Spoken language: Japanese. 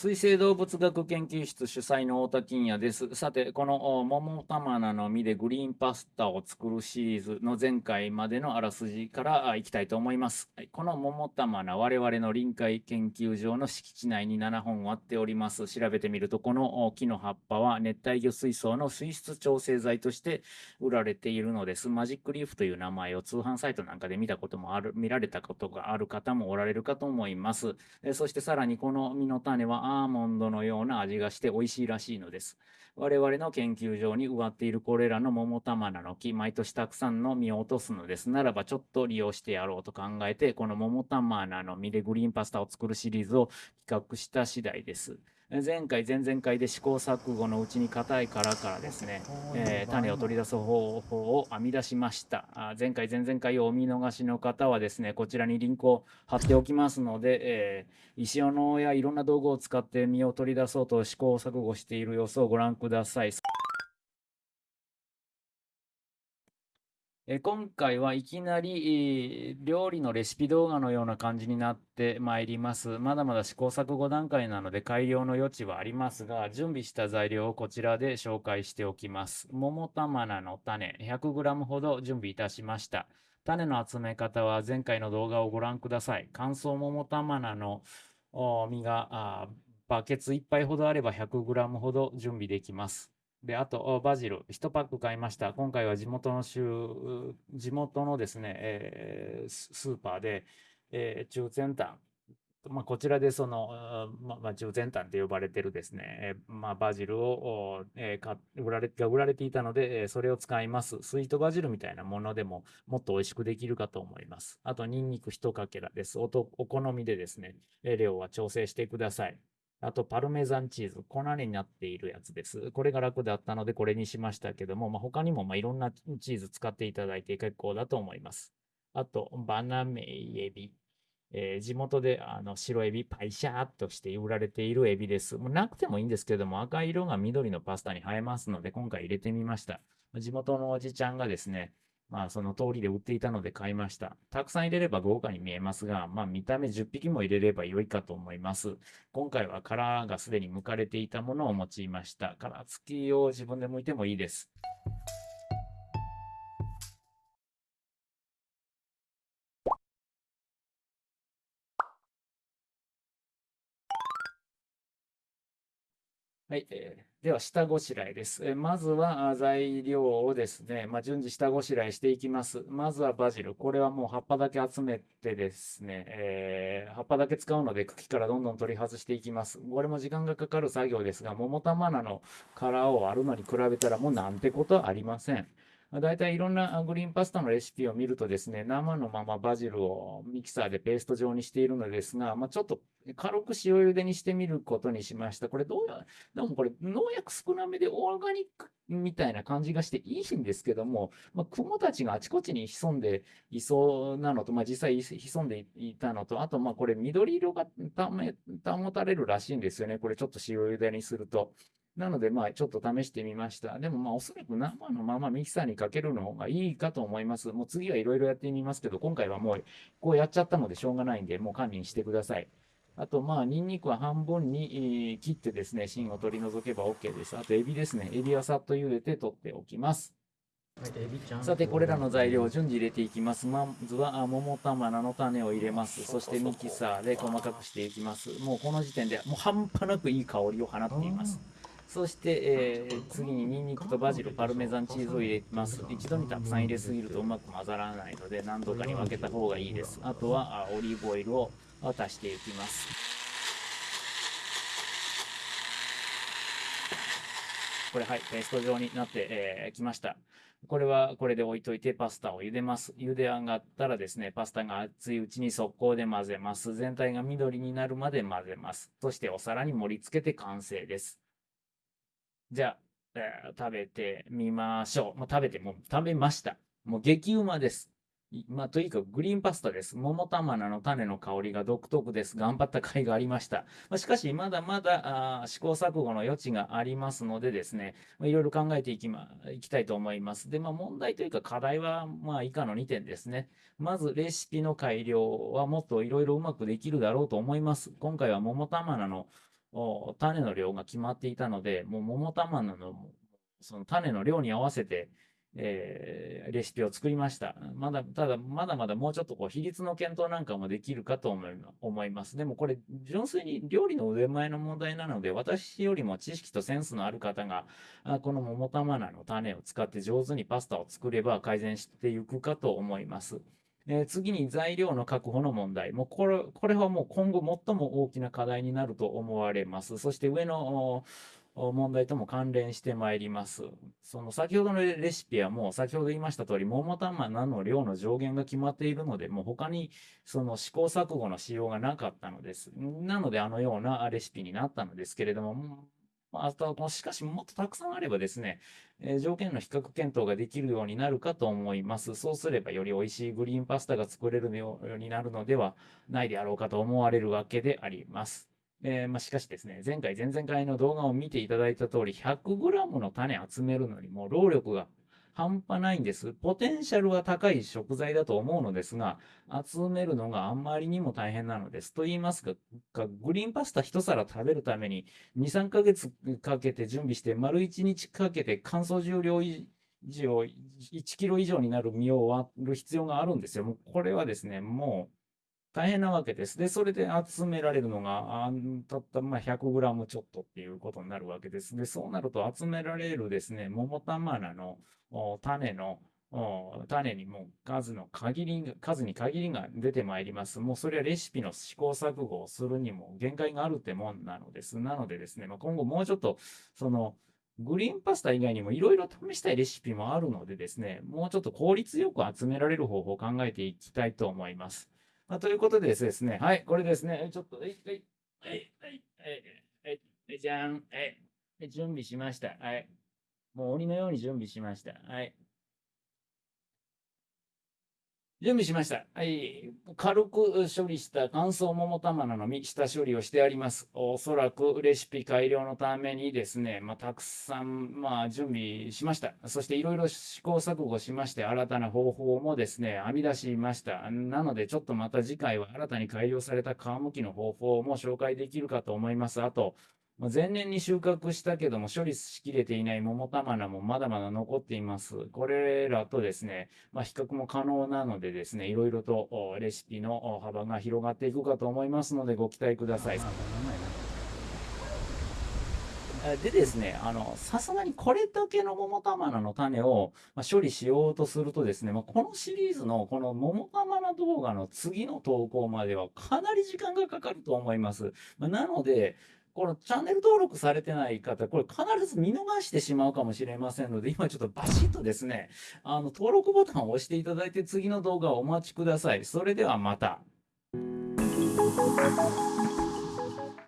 水生動物学研究室主催の太田金也です。さて、この桃玉菜の実でグリーンパスタを作るシリーズの前回までのあらすじからいきたいと思います。この桃玉菜、我々の臨海研究所の敷地内に7本割っております。調べてみると、この木の葉っぱは熱帯魚水槽の水質調整剤として売られているのです。マジックリーフという名前を通販サイトなんかで見たこともある、見られたことがある方もおられるかと思います。そしてさらにこの実の種はアーモンドのような味がして美味しいらしいのです。我々の研究所に植わっているこれらの桃玉菜の木、毎年たくさんの実を落とすのです。ならばちょっと利用してやろうと考えて、この桃玉菜の実でグリーンパスタを作るシリーズを企画した次第です。前回、前々回で試行錯誤のうちに硬い殻からですね、えー、種を取り出す方法を編み出しました。あ前回、前々回をお見逃しの方はですね、こちらにリンクを貼っておきますので、えー、石斧やいろんな道具を使って実を取り出そうと試行錯誤している様子をご覧ください。え今回はいきなり、料理のレシピ動画のような感じになってまいります。まだまだ試行錯誤段階なので改良の余地はありますが、準備した材料をこちらで紹介しておきます。桃玉菜の種 100g ほど準備いたしました。種の集め方は前回の動画をご覧ください。乾燥桃玉菜の実がバケツ1杯ほどあれば 100g ほど準備できます。で、あと、バジル、1パック買いました。今回は地元の州、地元のですね、えー、スーパーで、えー、中先端、まあ、こちらでその、まあ、中先端って呼ばれてるですね、えー、まあ、バジルを、えー、売られが売られていたので、えー、それを使います。スイートバジルみたいなものでももっと美味しくできるかと思います。あと、ニンニク1かけらです。おとお好みでですね、量は調整してください。あと、パルメザンチーズ。粉になっているやつです。これが楽だったので、これにしましたけども、まあ、他にもまあいろんなチーズ使っていただいて結構だと思います。あと、バナメイエビ。えー、地元であの白エビ、パイシャーっとして売られているエビです。もうなくてもいいんですけども、赤い色が緑のパスタに映えますので、今回入れてみました。地元のおじちゃんがですね、まあ、その通りで売っていたので買いました。たくさん入れれば豪華に見えますが、まあ、見た目10匹も入れれば良いかと思います。今回は殻がすでに剥かれていたものを用いました。殻付きを自分で剥いてもいいです。はい、えー、では下ごしらえです。えー、まずは材料をですね、まあ、順次下ごしらえしていきます。まずはバジル。これはもう葉っぱだけ集めてですね、えー、葉っぱだけ使うので茎からどんどん取り外していきます。これも時間がかかる作業ですが、桃玉菜の殻を割るのに比べたらもうなんてことはありません。大体いいろんなグリーンパスタのレシピを見るとですね、生のままバジルをミキサーでペースト状にしているのですが、まあ、ちょっと軽く塩茹でにしてみることにしました。これどうや、でもこれ農薬少なめでオーガニックみたいな感じがしていいんですけども、まあ、雲たちがあちこちに潜んでいそうなのと、まあ、実際潜んでいたのと、あとまこれ緑色が保たれるらしいんですよね。これちょっと塩茹でにすると。なので、まあ、ちょっと試してみました。でも、まあ、おそらく生のままミキサーにかけるのがいいかと思います。もう次はいろいろやってみますけど、今回はもう、こうやっちゃったのでしょうがないんで、もう堪忍してください。あと、まあ、ニンニクは半分に切ってですね、芯を取り除けば OK です。あと、エビですね。エビはさっと茹でて取っておきます。さて、これらの材料を順次入れていきます。まずは、桃玉菜の種を入れます。そしてミキサーで細かくしていきます。もうこの時点で、もう半端なくいい香りを放っています。そして、えー、次にニンニクとバジル、パルメザンチーズを入れます。一度にたくさん入れすぎるとうまく混ざらないので、何度かに分けた方がいいです。あとはオリーブオイルを足していきます。これ、はい、ペースト状になってき、えー、ました。これはこれで置いといてパスタを茹でます。茹で上がったらですね、パスタが熱いうちに速攻で混ぜます。全体が緑になるまで混ぜます。そしてお皿に盛り付けて完成です。じゃあ、えー、食べてみましょう。もう食べて、もう食べました。もう激うまです。まあ、とにかくグリーンパスタです。桃玉菜の種の香りが独特です。頑張った甲斐がありました。まあ、しかし、まだまだ試行錯誤の余地がありますのでですね、いろいろ考えていき,、ま、いきたいと思います。で、まあ、問題というか課題は、まあ、以下の2点ですね。まず、レシピの改良はもっといろいろうまくできるだろうと思います。今回は桃玉菜の種の量が決まっていたので、もう桃玉のその種の量に合わせて、えー、レシピを作りました。まだ、ただ、まだまだもうちょっとこう、比率の検討なんかもできるかと思います。でもこれ、純粋に料理の腕前の問題なので、私よりも知識とセンスのある方が、この桃玉菜の種を使って上手にパスタを作れば改善していくかと思います。えー、次に材料の確保の問題。もうこれ、これはもう今後最も大きな課題になると思われます。そして上の問題とも関連してまいります。その先ほどのレシピはもう先ほど言いました通り、桃玉菜の量の上限が決まっているので、もう他にその試行錯誤のしようがなかったのです。なのであのようなレシピになったのですけれども、まああとは、しかしもっとたくさんあればですね、えー、条件の比較検討ができるようになるかと思います。そうすればより美味しいグリーンパスタが作れるようになるのではないであろうかと思われるわけであります。えー、まあ、しかしですね、前回、前々回の動画を見ていただいた通り、100g の種集めるのにも労力が半端ないんです。ポテンシャルは高い食材だと思うのですが、集めるのがあんまりにも大変なのです。と言いますか、グリーンパスタ一皿食べるために2、3ヶ月かけて準備して、丸1日かけて乾燥重量以上、1キロ以上になる実を割る必要があるんですよ。もうこれはですね、もう、大変なわけです。で、それで集められるのが、あたったまあ 100g ちょっとっていうことになるわけです。で、そうなると集められるですね、桃玉菜の種の種にも数の限り、数に限りが出てまいります。もうそれはレシピの試行錯誤をするにも限界があるってもんなのです。なのでですね、まあ、今後もうちょっと、その、グリーンパスタ以外にもいろいろ試したいレシピもあるのでですね、もうちょっと効率よく集められる方法を考えていきたいと思います。まあ、ということでですね、はい、これですね、ちょっと、はい、はい、はい、はい、はい、はい、じゃん、はい、準備しました。はい。もう鬼のように準備しました。はい。準備しました。はい。軽く処理した乾燥桃玉菜の実、下処理をしてあります。おそらくレシピ改良のためにですね、まあ、たくさん、まあ、準備しました。そしていろいろ試行錯誤しまして、新たな方法もですね、編み出しました。なので、ちょっとまた次回は新たに改良された皮むきの方法も紹介できるかと思います。あと、前年に収穫したけども処理しきれていない桃玉菜もまだまだ残っています。これらとですね、まあ、比較も可能なのでですね、いろいろとレシピの幅が広がっていくかと思いますのでご期待ください。でですね、あの、さすがにこれだけの桃玉菜の種を、ま処理しようとするとですね、まあ、このシリーズのこの桃玉菜動画の次の投稿まではかなり時間がかかると思います。まあ、なので、このチャンネル登録されてない方、これ必ず見逃してしまうかもしれませんので、今ちょっとバシッとですね、あの、登録ボタンを押していただいて次の動画をお待ちください。それではまた。